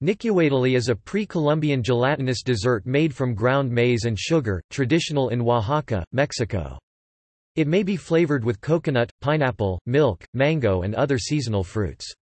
Nicuatole is a pre-Columbian gelatinous dessert made from ground maize and sugar, traditional in Oaxaca, Mexico. It may be flavored with coconut, pineapple, milk, mango and other seasonal fruits.